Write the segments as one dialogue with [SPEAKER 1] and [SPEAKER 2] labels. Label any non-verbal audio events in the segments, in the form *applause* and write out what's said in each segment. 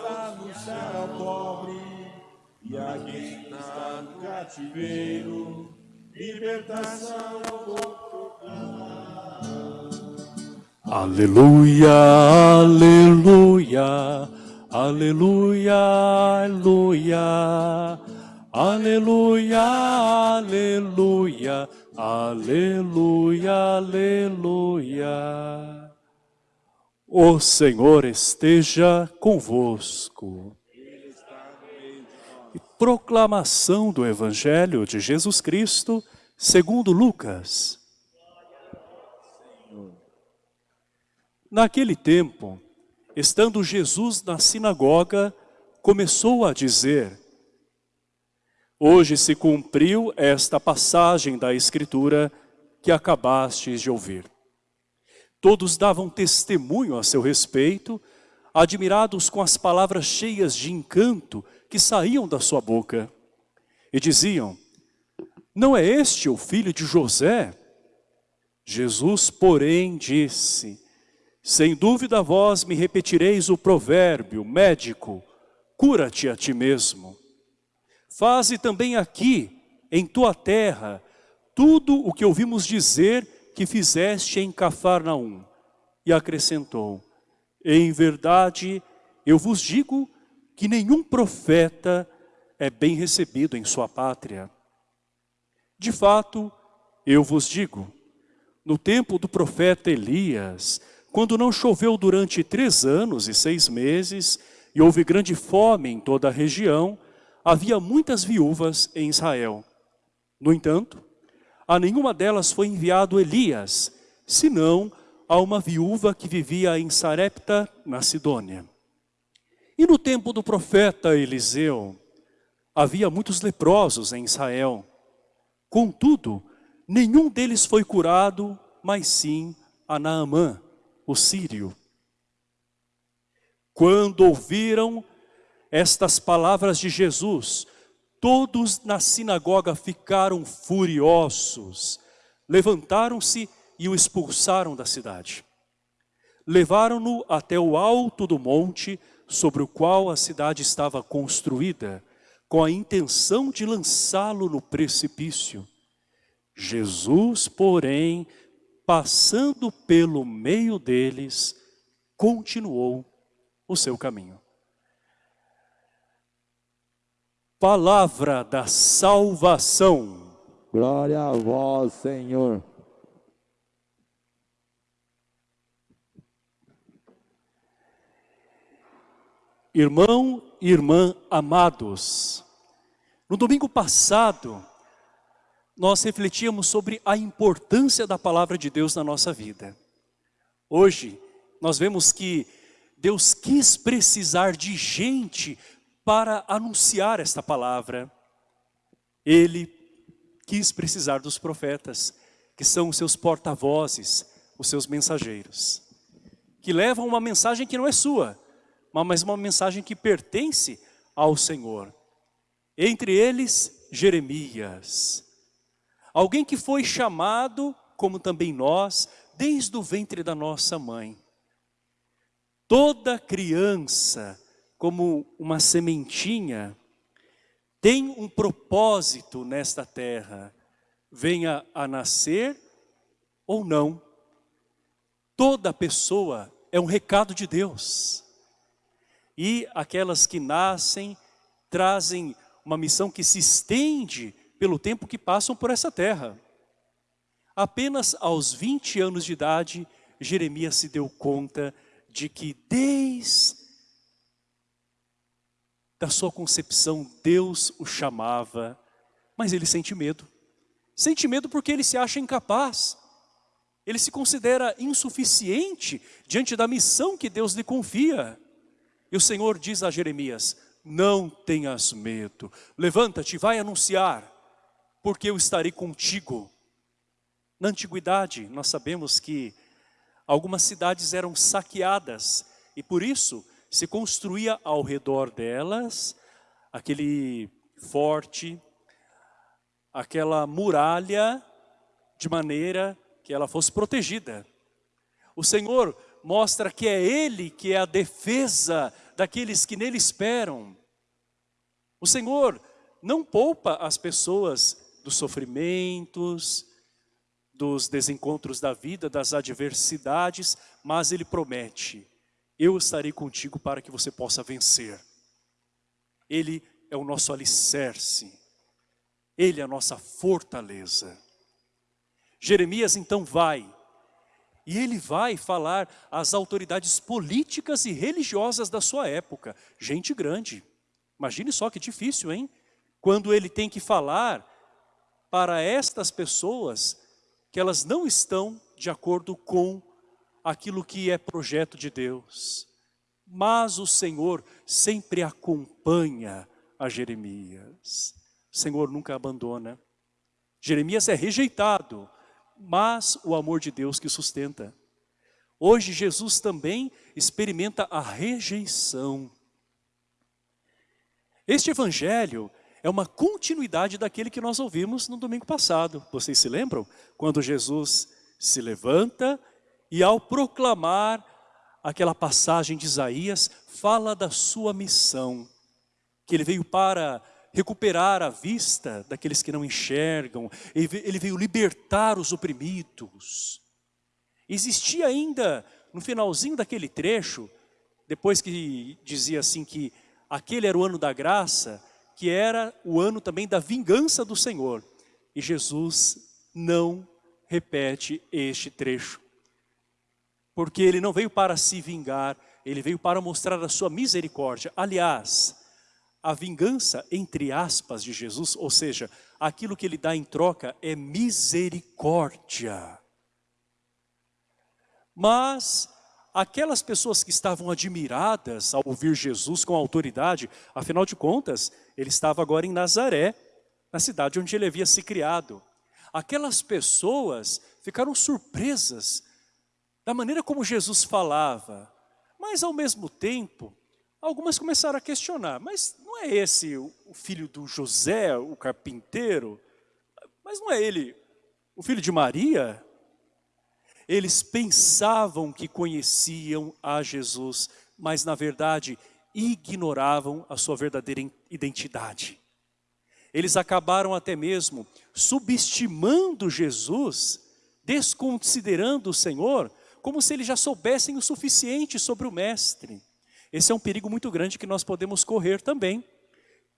[SPEAKER 1] notícias anunciar ao pobre e a quem está no cativeiro, libertação ao
[SPEAKER 2] Aleluia, aleluia, aleluia, aleluia, aleluia, aleluia, aleluia, aleluia. O Senhor esteja convosco. Proclamação do Evangelho de Jesus Cristo, segundo Lucas. Naquele tempo, estando Jesus na sinagoga, começou a dizer, Hoje se cumpriu esta passagem da Escritura que acabastes de ouvir. Todos davam testemunho a seu respeito, admirados com as palavras cheias de encanto que saíam da sua boca. E diziam, não é este o filho de José? Jesus, porém, disse, sem dúvida vós me repetireis o provérbio, médico, cura-te a ti mesmo. Faze também aqui, em tua terra, tudo o que ouvimos dizer que fizeste em Cafarnaum. E acrescentou, em verdade, eu vos digo que nenhum profeta é bem recebido em sua pátria. De fato, eu vos digo, no tempo do profeta Elias, quando não choveu durante três anos e seis meses, e houve grande fome em toda a região, havia muitas viúvas em Israel. No entanto, a nenhuma delas foi enviado Elias, senão a uma viúva que vivia em Sarepta, na Sidônia. E no tempo do profeta Eliseu, havia muitos leprosos em Israel. Contudo, nenhum deles foi curado, mas sim a Naamã, o sírio. Quando ouviram estas palavras de Jesus, todos na sinagoga ficaram furiosos, levantaram-se e o expulsaram da cidade. Levaram-no até o alto do monte sobre o qual a cidade estava construída, com a intenção de lançá-lo no precipício. Jesus, porém, passando pelo meio deles, continuou o seu caminho. Palavra da salvação.
[SPEAKER 3] Glória a vós, Senhor.
[SPEAKER 2] Irmão e irmã amados, no domingo passado, nós refletíamos sobre a importância da palavra de Deus na nossa vida. Hoje, nós vemos que Deus quis precisar de gente para anunciar esta palavra. Ele quis precisar dos profetas, que são os seus porta-vozes, os seus mensageiros, que levam uma mensagem que não é sua, mas uma mensagem que pertence ao Senhor. Entre eles, Jeremias, Alguém que foi chamado, como também nós, desde o ventre da nossa mãe. Toda criança, como uma sementinha, tem um propósito nesta terra, venha a nascer ou não. Toda pessoa é um recado de Deus. E aquelas que nascem trazem uma missão que se estende pelo tempo que passam por essa terra. Apenas aos 20 anos de idade, Jeremias se deu conta de que desde da sua concepção, Deus o chamava, mas ele sente medo. Sente medo porque ele se acha incapaz. Ele se considera insuficiente diante da missão que Deus lhe confia. E o Senhor diz a Jeremias, não tenhas medo, levanta-te, vai anunciar porque eu estarei contigo. Na antiguidade, nós sabemos que algumas cidades eram saqueadas e por isso se construía ao redor delas aquele forte, aquela muralha de maneira que ela fosse protegida. O Senhor mostra que é Ele que é a defesa daqueles que nele esperam. O Senhor não poupa as pessoas dos sofrimentos, dos desencontros da vida, das adversidades, mas Ele promete, eu estarei contigo para que você possa vencer. Ele é o nosso alicerce, Ele é a nossa fortaleza. Jeremias então vai, e ele vai falar às autoridades políticas e religiosas da sua época, gente grande. Imagine só que difícil, hein? Quando ele tem que falar para estas pessoas que elas não estão de acordo com aquilo que é projeto de Deus. Mas o Senhor sempre acompanha a Jeremias. O Senhor nunca abandona. Jeremias é rejeitado, mas o amor de Deus que sustenta. Hoje Jesus também experimenta a rejeição. Este evangelho é uma continuidade daquele que nós ouvimos no domingo passado. Vocês se lembram? Quando Jesus se levanta e ao proclamar aquela passagem de Isaías, fala da sua missão, que ele veio para recuperar a vista daqueles que não enxergam, ele veio libertar os oprimidos. Existia ainda, no finalzinho daquele trecho, depois que dizia assim que aquele era o ano da graça, que era o ano também da vingança do Senhor. E Jesus não repete este trecho. Porque ele não veio para se vingar, ele veio para mostrar a sua misericórdia. Aliás, a vingança, entre aspas, de Jesus, ou seja, aquilo que ele dá em troca é misericórdia. Mas aquelas pessoas que estavam admiradas ao ouvir Jesus com autoridade, afinal de contas, ele estava agora em Nazaré, na cidade onde ele havia se criado. Aquelas pessoas ficaram surpresas da maneira como Jesus falava, mas ao mesmo tempo, algumas começaram a questionar, mas não é esse o filho do José, o carpinteiro? Mas não é ele o filho de Maria? Eles pensavam que conheciam a Jesus, mas na verdade ignoravam a sua verdadeira identidade. Eles acabaram até mesmo subestimando Jesus, desconsiderando o Senhor, como se eles já soubessem o suficiente sobre o Mestre. Esse é um perigo muito grande que nós podemos correr também,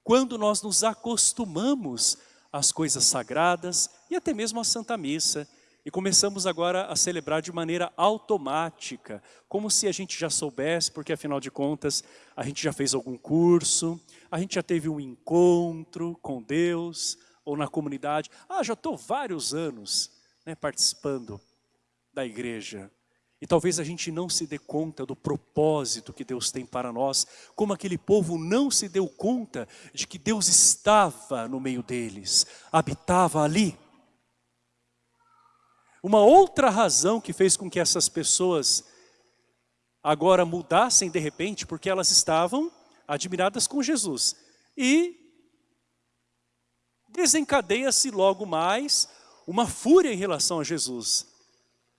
[SPEAKER 2] quando nós nos acostumamos às coisas sagradas e até mesmo à Santa Missa, e começamos agora a celebrar de maneira automática, como se a gente já soubesse, porque afinal de contas, a gente já fez algum curso, a gente já teve um encontro com Deus, ou na comunidade. Ah, já estou vários anos né, participando da igreja. E talvez a gente não se dê conta do propósito que Deus tem para nós, como aquele povo não se deu conta de que Deus estava no meio deles, habitava ali. Uma outra razão que fez com que essas pessoas agora mudassem de repente, porque elas estavam admiradas com Jesus. E desencadeia-se logo mais uma fúria em relação a Jesus.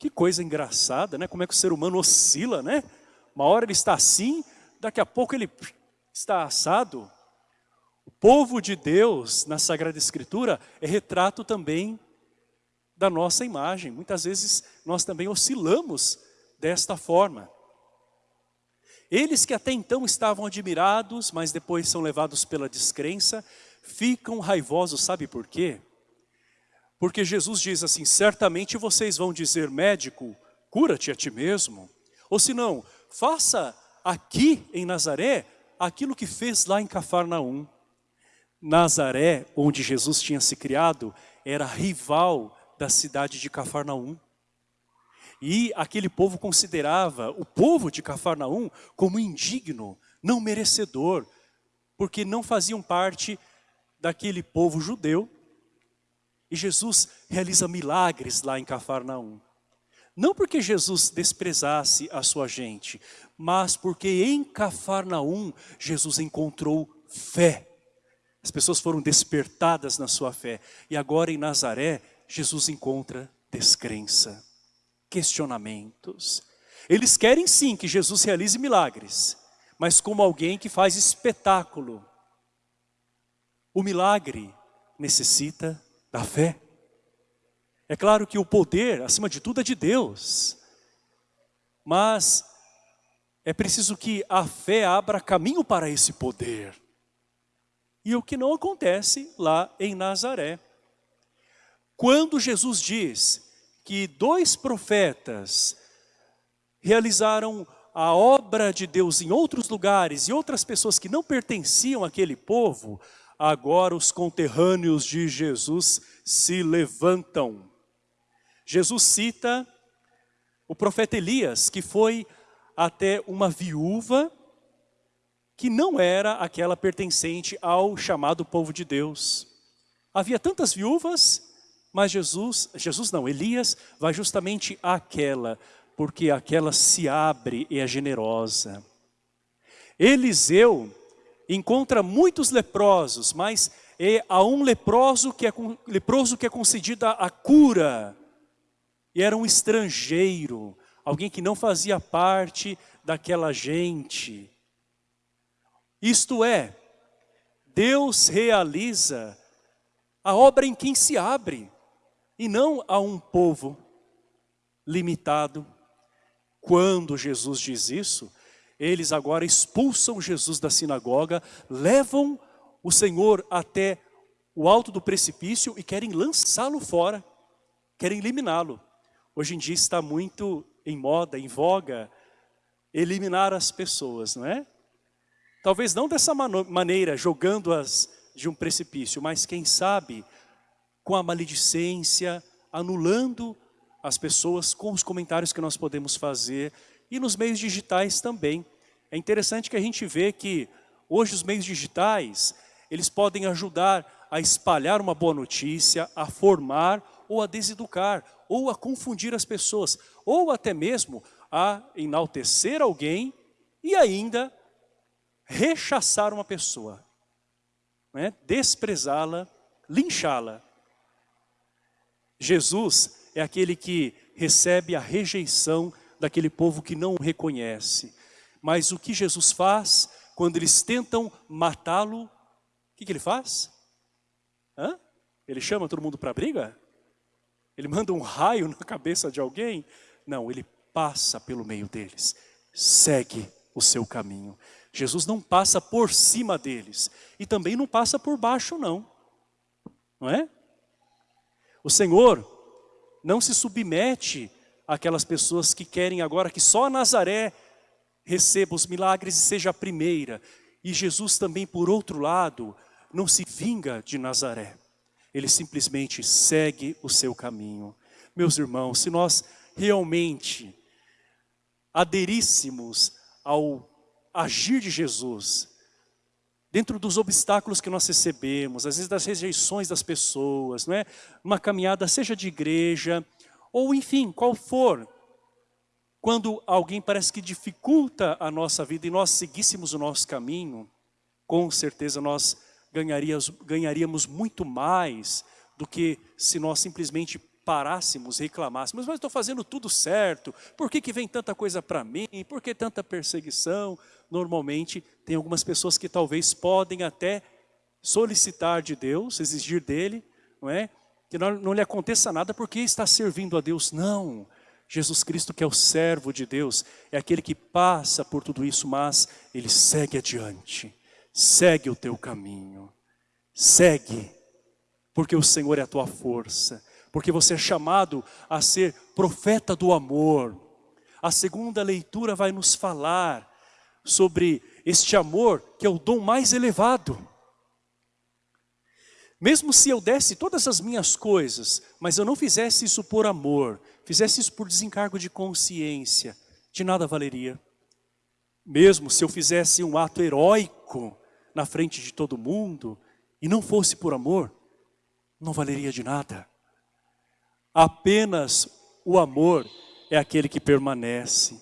[SPEAKER 2] Que coisa engraçada, né? Como é que o ser humano oscila, né? Uma hora ele está assim, daqui a pouco ele está assado. O povo de Deus, na Sagrada Escritura, é retrato também da nossa imagem. Muitas vezes nós também oscilamos desta forma. Eles que até então estavam admirados, mas depois são levados pela descrença, ficam raivosos, sabe por quê? Porque Jesus diz assim, certamente vocês vão dizer, médico, cura-te a ti mesmo. Ou se não, faça aqui em Nazaré aquilo que fez lá em Cafarnaum. Nazaré, onde Jesus tinha se criado, era rival da cidade de Cafarnaum. E aquele povo considerava o povo de Cafarnaum como indigno, não merecedor, porque não faziam parte daquele povo judeu e Jesus realiza milagres lá em Cafarnaum. Não porque Jesus desprezasse a sua gente, mas porque em Cafarnaum Jesus encontrou fé. As pessoas foram despertadas na sua fé. E agora em Nazaré, Jesus encontra descrença, questionamentos. Eles querem sim que Jesus realize milagres, mas como alguém que faz espetáculo. O milagre necessita da fé. É claro que o poder, acima de tudo, é de Deus. Mas é preciso que a fé abra caminho para esse poder. E o que não acontece lá em Nazaré. Quando Jesus diz que dois profetas realizaram a obra de Deus em outros lugares e outras pessoas que não pertenciam àquele povo, agora os conterrâneos de Jesus se levantam. Jesus cita o profeta Elias, que foi até uma viúva que não era aquela pertencente ao chamado povo de Deus. Havia tantas viúvas, mas Jesus, Jesus não, Elias vai justamente àquela, porque aquela se abre e é generosa. Eliseu encontra muitos leprosos, mas é a um leproso que é, leproso que é concedida a cura. E era um estrangeiro, alguém que não fazia parte daquela gente. Isto é, Deus realiza a obra em quem se abre, e não a um povo limitado. Quando Jesus diz isso, eles agora expulsam Jesus da sinagoga, levam o Senhor até o alto do precipício e querem lançá-lo fora, querem eliminá-lo. Hoje em dia está muito em moda, em voga, eliminar as pessoas, não é? Talvez não dessa maneira, jogando-as de um precipício, mas quem sabe com a maledicência, anulando as pessoas com os comentários que nós podemos fazer e nos meios digitais também. É interessante que a gente vê que hoje os meios digitais, eles podem ajudar a espalhar uma boa notícia, a formar ou a deseducar, ou a confundir as pessoas, ou até mesmo a enaltecer alguém e ainda rechaçar uma pessoa, né? desprezá-la, linchá-la. Jesus é aquele que recebe a rejeição daquele povo que não o reconhece. Mas o que Jesus faz quando eles tentam matá-lo, o que, que, ele faz? Hã? Ele chama todo mundo para briga? Ele manda um raio *laughs* na cabeça de alguém? Não, ele passa pelo meio deles. Segue o seu caminho. Jesus não passa por cima deles. E também não passa por baixo, não. Não é? O Senhor não se submete àquelas pessoas que querem agora que só Nazaré receba os milagres e seja a primeira. E Jesus também, por outro lado, não se vinga de Nazaré ele simplesmente segue o seu caminho. Meus irmãos, se nós realmente aderíssemos ao agir de Jesus, dentro dos obstáculos que nós recebemos, às vezes das rejeições das pessoas, não é? Uma caminhada, seja de igreja, ou enfim, qual for, quando alguém parece que dificulta a nossa vida e nós seguíssemos o nosso caminho, com certeza nós ganharíamos, ganharíamos muito mais do que se nós simplesmente parássemos, reclamássemos, mas estou fazendo tudo certo, por que, que vem tanta coisa para mim, por que tanta perseguição? Normalmente tem algumas pessoas que talvez podem até solicitar de Deus, exigir dele, não é? Que não, não lhe aconteça nada porque está servindo a Deus, não. Jesus Cristo que é o servo de Deus, é aquele que passa por tudo isso, mas ele segue adiante segue o teu caminho, segue, porque o Senhor é a tua força, porque você é chamado a ser profeta do amor. A segunda leitura vai nos falar sobre este amor que é o dom mais elevado. Mesmo se eu desse todas as minhas coisas, mas eu não fizesse isso por amor, fizesse isso por desencargo de consciência, de nada valeria. Mesmo se eu fizesse um ato heróico, na frente de todo mundo e não fosse por amor, não valeria de nada. Apenas o amor é aquele que permanece.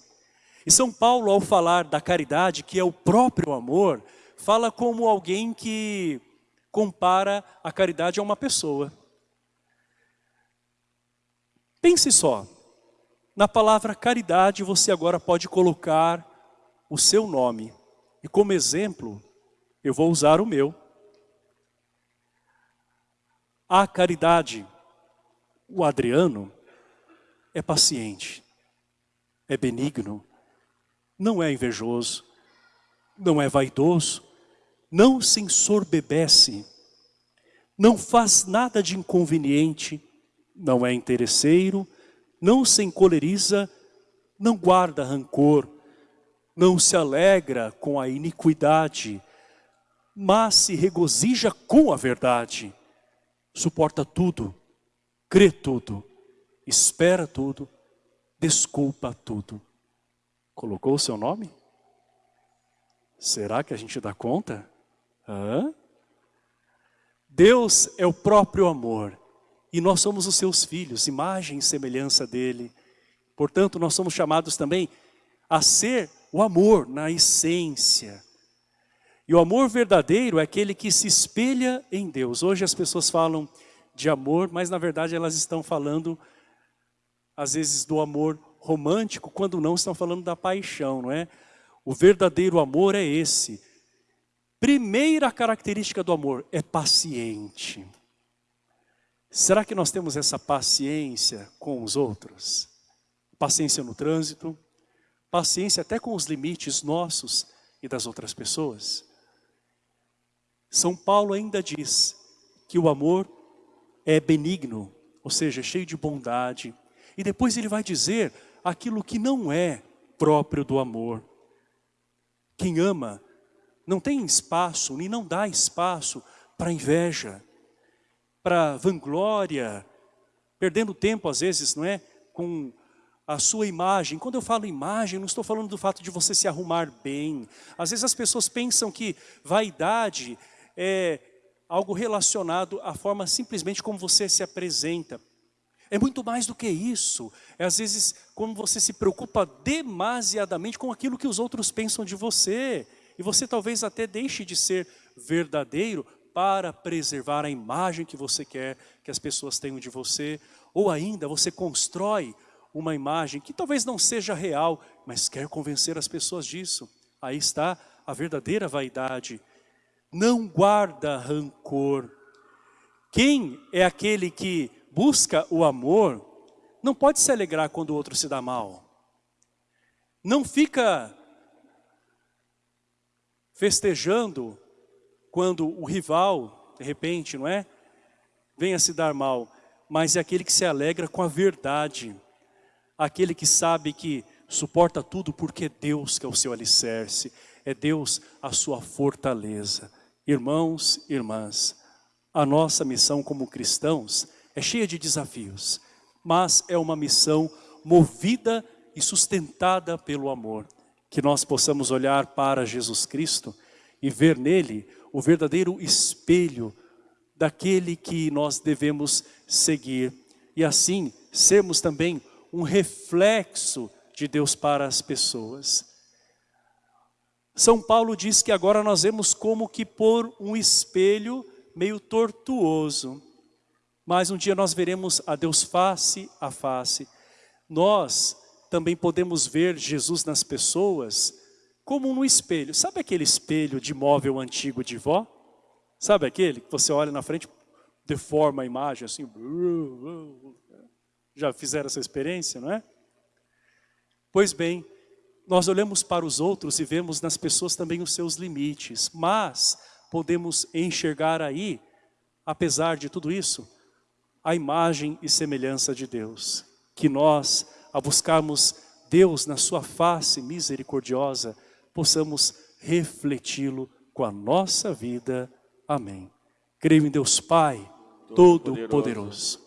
[SPEAKER 2] E São Paulo, ao falar da caridade, que é o próprio amor, fala como alguém que compara a caridade a uma pessoa. Pense só, na palavra caridade você agora pode colocar o seu nome. E como exemplo, eu vou usar o meu. A caridade, o Adriano, é paciente, é benigno, não é invejoso, não é vaidoso, não se ensorbebece, não faz nada de inconveniente, não é interesseiro, não se encoleriza, não guarda rancor, não se alegra com a iniquidade, mas se regozija com a verdade, suporta tudo, crê tudo, espera tudo, desculpa tudo. Colocou o seu nome? Será que a gente dá conta? Hã? Deus é o próprio amor e nós somos os seus filhos, imagem e semelhança dele. Portanto, nós somos chamados também a ser o amor na essência. E o amor verdadeiro é aquele que se espelha em Deus. Hoje as pessoas falam de amor, mas na verdade elas estão falando, às vezes, do amor romântico, quando não estão falando da paixão, não é? O verdadeiro amor é esse. Primeira característica do amor é paciente. Será que nós temos essa paciência com os outros? Paciência no trânsito, paciência até com os limites nossos e das outras pessoas. São Paulo ainda diz que o amor é benigno, ou seja, cheio de bondade. E depois ele vai dizer aquilo que não é próprio do amor. Quem ama não tem espaço, nem não dá espaço para inveja, para vanglória, perdendo tempo às vezes, não é? Com a sua imagem. Quando eu falo imagem, não estou falando do fato de você se arrumar bem. Às vezes as pessoas pensam que vaidade é algo relacionado à forma simplesmente como você se apresenta. É muito mais do que isso. É às vezes como você se preocupa demasiadamente com aquilo que os outros pensam de você. E você talvez até deixe de ser verdadeiro para preservar a imagem que você quer que as pessoas tenham de você. Ou ainda você constrói uma imagem que talvez não seja real, mas quer convencer as pessoas disso. Aí está a verdadeira vaidade. Não guarda rancor. Quem é aquele que busca o amor, não pode se alegrar quando o outro se dá mal. Não fica festejando quando o rival, de repente, não é? Venha se dar mal. Mas é aquele que se alegra com a verdade. Aquele que sabe que suporta tudo porque é Deus que é o seu alicerce. É Deus a sua fortaleza. Irmãos, irmãs, a nossa missão como cristãos é cheia de desafios, mas é uma missão movida e sustentada pelo amor. Que nós possamos olhar para Jesus Cristo e ver nele o verdadeiro espelho daquele que nós devemos seguir. E assim, sermos também um reflexo de Deus para as pessoas. São Paulo diz que agora nós vemos como que por um espelho meio tortuoso mas um dia nós veremos a Deus face a face. Nós também podemos ver Jesus nas pessoas como no espelho. Sabe aquele espelho de móvel antigo de vó? Sabe aquele que você olha na frente, deforma a imagem assim? Já fizeram essa experiência, não é? Pois bem, nós olhamos para os outros e vemos nas pessoas também os seus limites, mas podemos enxergar aí, apesar de tudo isso, a imagem e semelhança de Deus. Que nós, a buscarmos Deus na sua face misericordiosa, possamos refleti-lo com a nossa vida. Amém. Creio em Deus Pai, Todo-Poderoso.